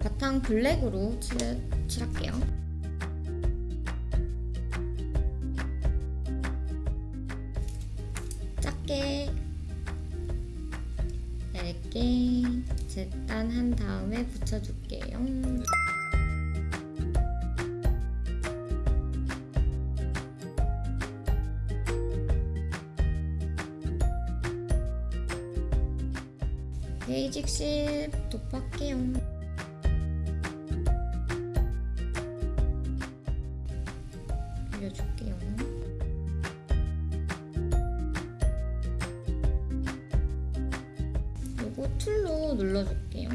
바탕 블랙으로 칠, 칠할게요. 작게 얇게 재단한 다음에 붙여줄게요. 베이직 실 도포할게요. 올려줄게요. 요거 툴로 눌러줄게요.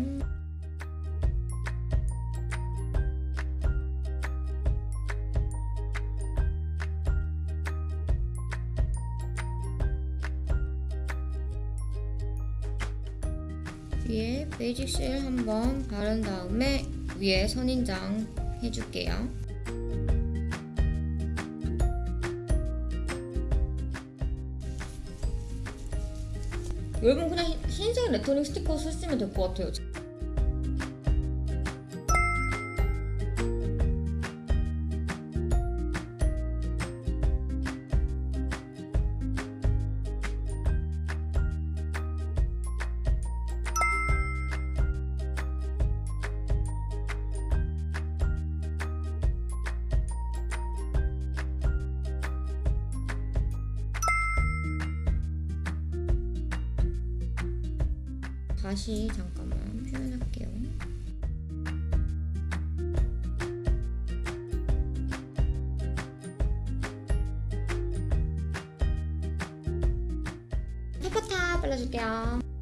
위에 basic 실 한번 바른 다음에 위에 선인장 해줄게요. 여러분 그냥 흰- 흰색 레터링 스티커 쓰시면 될 것 같아요. 다시 잠깐만 표현할게요. 페퍼타 발라줄게요.